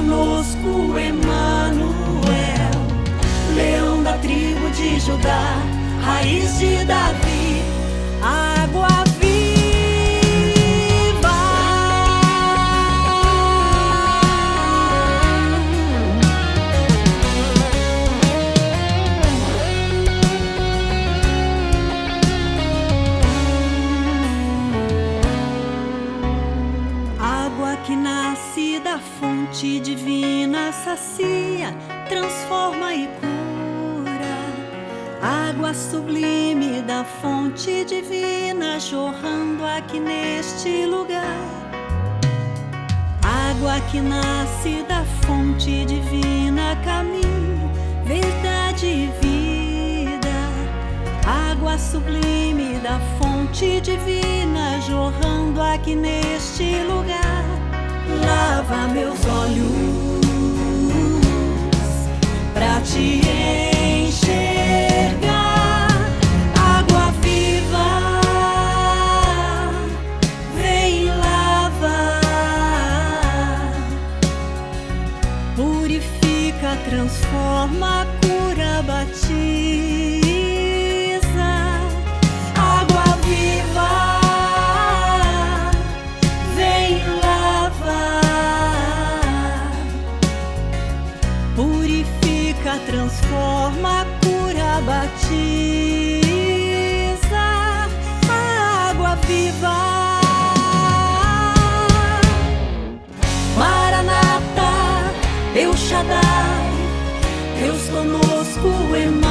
conosco, Emanuel, leão da tribo de Judá, raiz de Davi, nasce da fonte divina, sacia, transforma e cura. Água sublime da fonte divina, jorrando aqui neste lugar. Água que nasce da fonte divina, caminho, verdade e vida. Água sublime da fonte divina, jorrando aqui neste lugar. Lava meus olhos pra te enxergar. Água viva, vem lavar, purifica, transforma, cura, batiza. Batiza. Água viva. Maranata, Deus Shaddai, Deus conosco, Emanuel,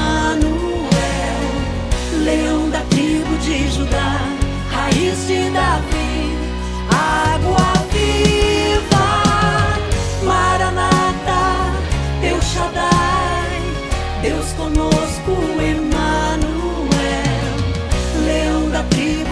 leão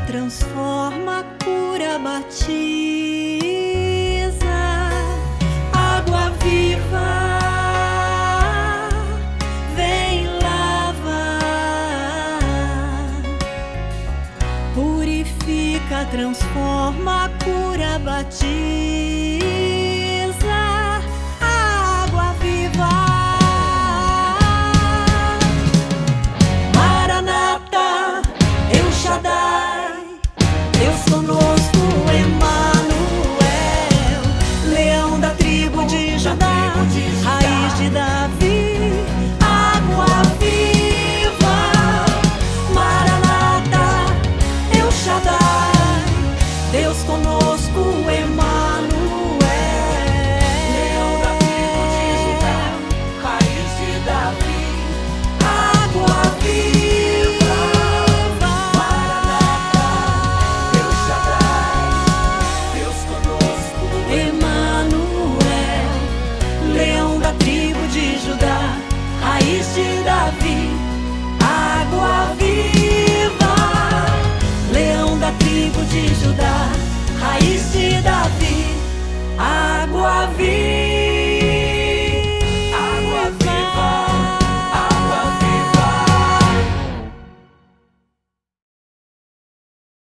transforma, cura, batiza. Água viva, vem lavar, purifica, transforma, cura, batiza.